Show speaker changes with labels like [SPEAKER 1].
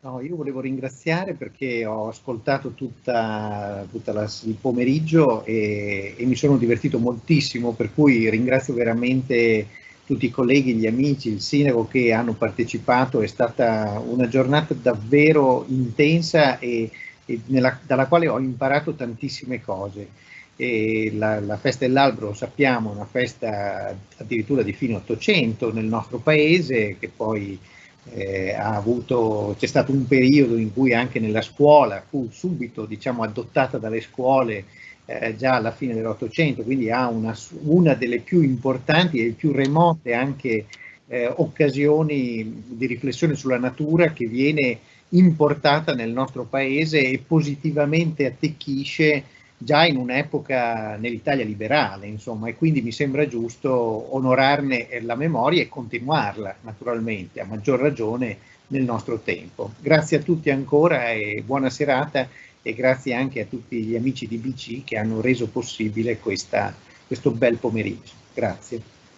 [SPEAKER 1] No, io volevo ringraziare perché ho ascoltato tutta, tutta il pomeriggio e, e, mi sono divertito moltissimo, per cui ringrazio veramente tutti i colleghi, gli amici, il sindaco che hanno partecipato, è stata una giornata davvero intensa e, e nella, dalla quale ho imparato tantissime cose. La, la, festa dell'albero sappiamo è una festa addirittura di fine 800 nel nostro paese che poi eh, c'è stato un periodo in cui anche nella scuola fu subito diciamo, adottata dalle scuole eh, già alla fine dell'Ottocento, quindi ha una, una, delle più importanti e più remote anche eh, occasioni di riflessione sulla natura che viene importata nel nostro paese e positivamente attecchisce già in un'epoca nell'Italia liberale, insomma, e quindi mi sembra giusto onorarne la memoria e continuarla, naturalmente, a maggior ragione nel nostro tempo. Grazie a tutti ancora e buona serata e grazie anche a tutti gli amici di BC che hanno reso possibile questa, questo bel pomeriggio. Grazie.